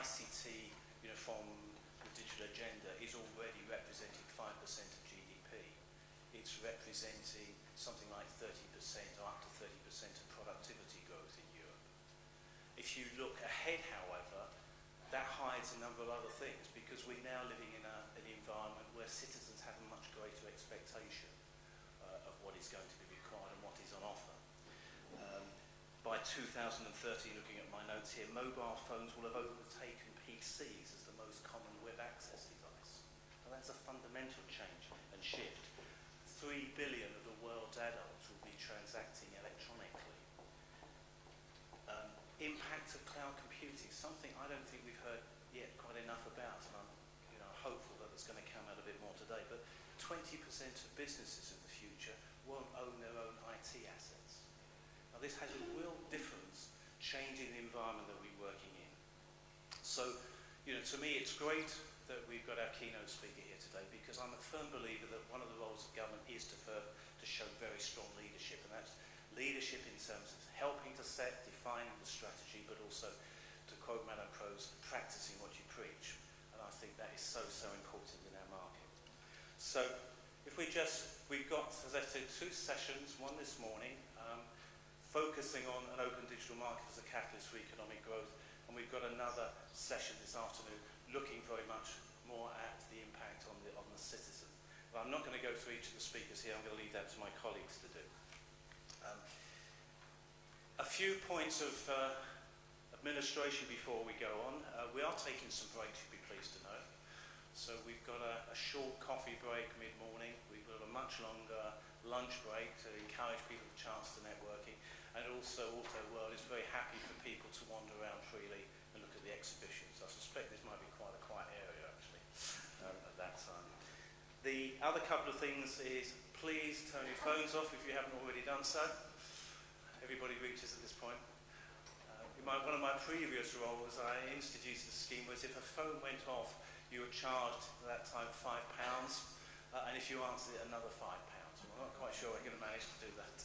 ICT, you know, from the digital agenda is already representing 5% of GDP. It's representing something like 30% or up to 30% of productivity growth in Europe. If you look ahead, however, that hides a number of other things because we're now living in a, an environment where citizens have a much greater expectation uh, of what is going to be required and what is on offer. Um, by 2030, looking at my notes here, mobile phones will have overtaken PCs as the most common web access device. And that's a fundamental change and shift. Three billion of the world's adults will be transacting electronically. Um, impact of cloud computing, something I don't think we've heard yet quite enough about, and I'm you know, hopeful that it's going to come out a bit more today, but 20% of businesses in the future won't own their. This has a real difference changing the environment that we're working in. So, you know, to me it's great that we've got our keynote speaker here today because I'm a firm believer that one of the roles of government is to, to show very strong leadership and that's leadership in terms of helping to set, defining the strategy but also to quote Madame Kroes, practicing what you preach. And I think that is so, so important in our market. So if we just, we've got, as I said, two sessions, one this morning, um, focusing on an open digital market as a catalyst for economic growth, and we've got another session this afternoon looking very much more at the impact on the, on the citizen. But I'm not going to go through each of the speakers here, I'm going to leave that to my colleagues to do. Um, a few points of uh, administration before we go on. Uh, we are taking some breaks, you'll be pleased to know. So we've got a, a short coffee break mid-morning. We've got a much longer lunch break to encourage people a chance to networking. And also Auto World is very happy for people to wander around freely and look at the exhibitions. I suspect this might be quite a quiet area actually um, at that time. The other couple of things is please turn your phones off if you haven't already done so. Everybody reaches at this point in my, one of my previous roles, I introduced a scheme where if a phone went off, you were charged at that time five pounds, uh, and if you answered it, another five pounds. Well, I'm not quite sure we're going to manage to do that,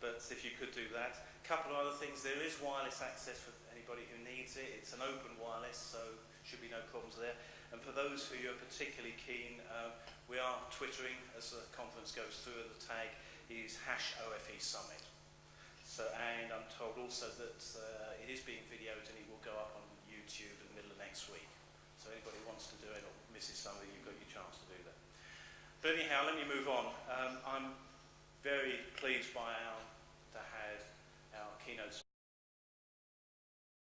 but if you could do that. A couple of other things, there is wireless access for anybody who needs it. It's an open wireless, so should be no problems there. And for those who are particularly keen, uh, we are twittering as the conference goes through. The tag is hash OFE Summit. So, and I'm told also that uh, it is being videoed and it will go up on YouTube in the middle of next week. So anybody who wants to do it or misses something, you've got your chance to do that. But anyhow, let me move on. Um, I'm pleased by our, to have our keynote